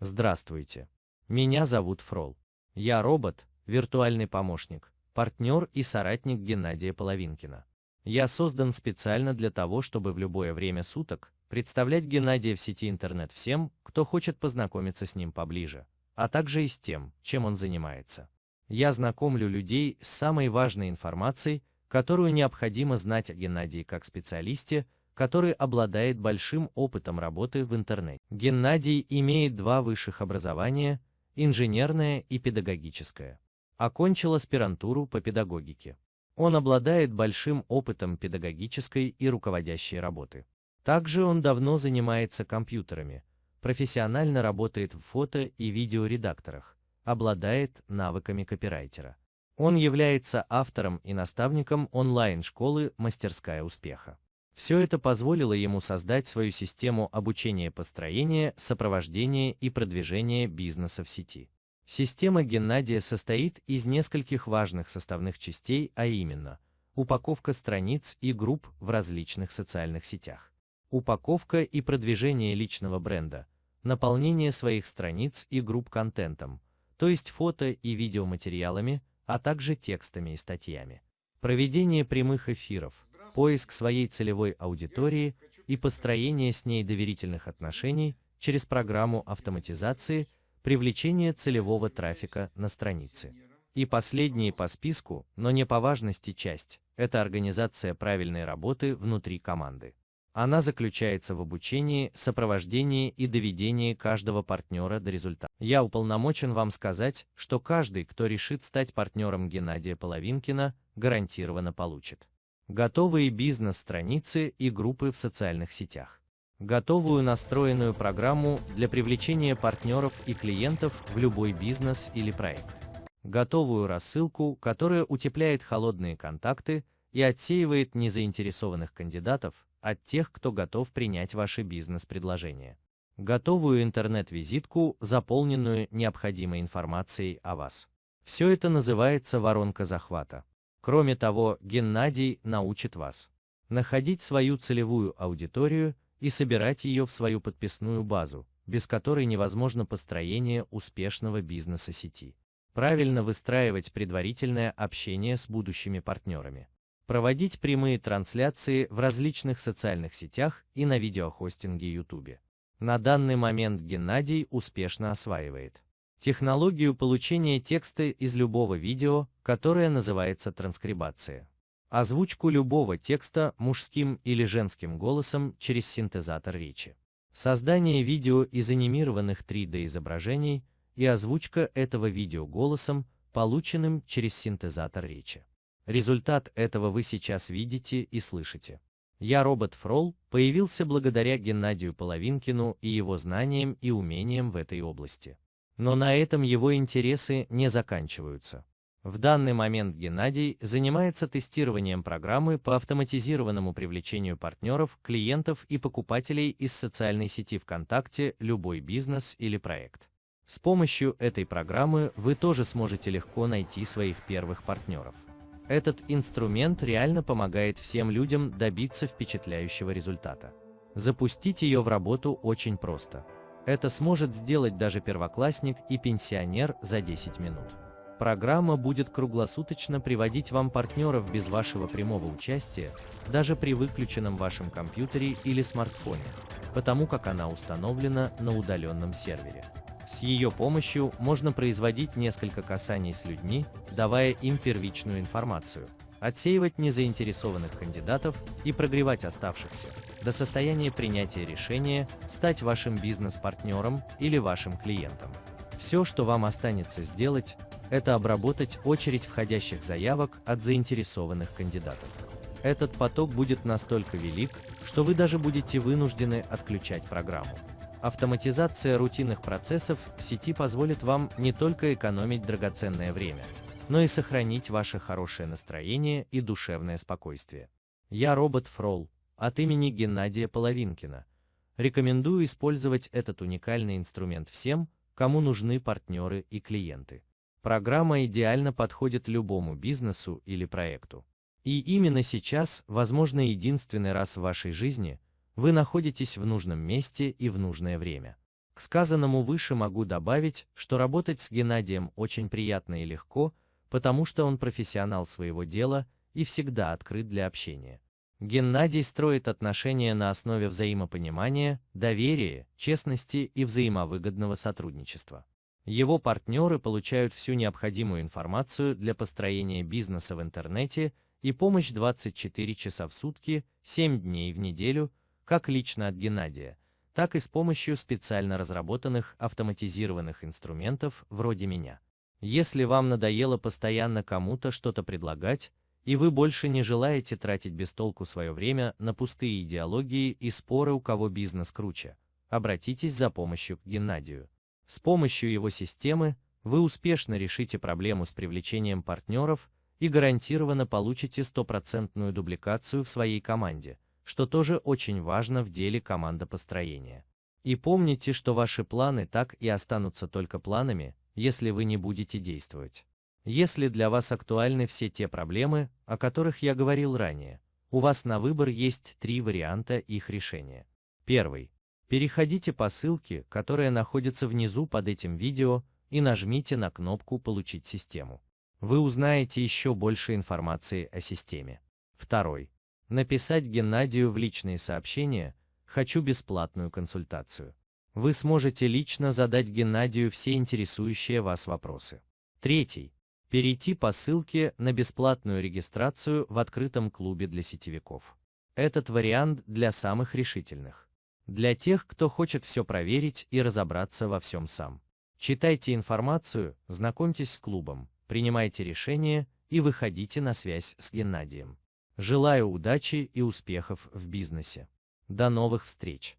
Здравствуйте. Меня зовут Фрол. Я робот, виртуальный помощник, партнер и соратник Геннадия Половинкина. Я создан специально для того, чтобы в любое время суток представлять Геннадия в сети интернет всем, кто хочет познакомиться с ним поближе, а также и с тем, чем он занимается. Я знакомлю людей с самой важной информацией, которую необходимо знать о Геннадии как специалисте, который обладает большим опытом работы в интернете. Геннадий имеет два высших образования – инженерное и педагогическое. Окончил аспирантуру по педагогике. Он обладает большим опытом педагогической и руководящей работы. Также он давно занимается компьютерами, профессионально работает в фото и видеоредакторах, обладает навыками копирайтера. Он является автором и наставником онлайн-школы «Мастерская успеха». Все это позволило ему создать свою систему обучения построения, сопровождения и продвижения бизнеса в сети. Система Геннадия состоит из нескольких важных составных частей, а именно упаковка страниц и групп в различных социальных сетях, упаковка и продвижение личного бренда, наполнение своих страниц и групп контентом, то есть фото и видеоматериалами, а также текстами и статьями, проведение прямых эфиров, поиск своей целевой аудитории и построение с ней доверительных отношений через программу автоматизации, привлечение целевого трафика на странице. И последняя по списку, но не по важности часть – это организация правильной работы внутри команды. Она заключается в обучении, сопровождении и доведении каждого партнера до результата. Я уполномочен вам сказать, что каждый, кто решит стать партнером Геннадия Половинкина, гарантированно получит готовые бизнес-страницы и группы в социальных сетях, готовую настроенную программу для привлечения партнеров и клиентов в любой бизнес или проект, готовую рассылку, которая утепляет холодные контакты и отсеивает незаинтересованных кандидатов от тех, кто готов принять ваши бизнес-предложения, готовую интернет-визитку, заполненную необходимой информацией о вас. Все это называется воронка захвата. Кроме того, Геннадий научит вас находить свою целевую аудиторию и собирать ее в свою подписную базу, без которой невозможно построение успешного бизнеса сети. Правильно выстраивать предварительное общение с будущими партнерами. Проводить прямые трансляции в различных социальных сетях и на видеохостинге YouTube. На данный момент Геннадий успешно осваивает технологию получения текста из любого видео, которая называется транскрибация. Озвучку любого текста мужским или женским голосом через синтезатор речи. Создание видео из анимированных 3D-изображений и озвучка этого видео голосом, полученным через синтезатор речи. Результат этого вы сейчас видите и слышите. Я робот Фрол появился благодаря Геннадию Половинкину и его знаниям и умениям в этой области. Но на этом его интересы не заканчиваются. В данный момент Геннадий занимается тестированием программы по автоматизированному привлечению партнеров, клиентов и покупателей из социальной сети ВКонтакте любой бизнес или проект. С помощью этой программы вы тоже сможете легко найти своих первых партнеров. Этот инструмент реально помогает всем людям добиться впечатляющего результата. Запустить ее в работу очень просто – это сможет сделать даже первоклассник и пенсионер за 10 минут. Программа будет круглосуточно приводить вам партнеров без вашего прямого участия, даже при выключенном вашем компьютере или смартфоне, потому как она установлена на удаленном сервере. С ее помощью можно производить несколько касаний с людьми, давая им первичную информацию, отсеивать незаинтересованных кандидатов и прогревать оставшихся до состояния принятия решения стать вашим бизнес-партнером или вашим клиентом. Все, что вам останется сделать, это обработать очередь входящих заявок от заинтересованных кандидатов. Этот поток будет настолько велик, что вы даже будете вынуждены отключать программу. Автоматизация рутинных процессов в сети позволит вам не только экономить драгоценное время, но и сохранить ваше хорошее настроение и душевное спокойствие. Я робот Фрол, от имени Геннадия Половинкина. Рекомендую использовать этот уникальный инструмент всем, кому нужны партнеры и клиенты. Программа идеально подходит любому бизнесу или проекту. И именно сейчас, возможно, единственный раз в вашей жизни, вы находитесь в нужном месте и в нужное время. К сказанному выше могу добавить, что работать с Геннадием очень приятно и легко, потому что он профессионал своего дела и всегда открыт для общения. Геннадий строит отношения на основе взаимопонимания, доверия, честности и взаимовыгодного сотрудничества. Его партнеры получают всю необходимую информацию для построения бизнеса в интернете и помощь 24 часа в сутки, 7 дней в неделю, как лично от Геннадия, так и с помощью специально разработанных автоматизированных инструментов вроде меня. Если вам надоело постоянно кому-то что-то предлагать, и вы больше не желаете тратить без толку свое время на пустые идеологии и споры, у кого бизнес круче, обратитесь за помощью к Геннадию. С помощью его системы вы успешно решите проблему с привлечением партнеров и гарантированно получите стопроцентную дубликацию в своей команде, что тоже очень важно в деле командопостроения. И помните, что ваши планы так и останутся только планами, если вы не будете действовать. Если для вас актуальны все те проблемы, о которых я говорил ранее, у вас на выбор есть три варианта их решения. Первый. Переходите по ссылке, которая находится внизу под этим видео, и нажмите на кнопку «Получить систему». Вы узнаете еще больше информации о системе. Второй. Написать Геннадию в личные сообщения «Хочу бесплатную консультацию». Вы сможете лично задать Геннадию все интересующие вас вопросы. Третий перейти по ссылке на бесплатную регистрацию в открытом клубе для сетевиков. Этот вариант для самых решительных. Для тех, кто хочет все проверить и разобраться во всем сам. Читайте информацию, знакомьтесь с клубом, принимайте решения и выходите на связь с Геннадием. Желаю удачи и успехов в бизнесе. До новых встреч!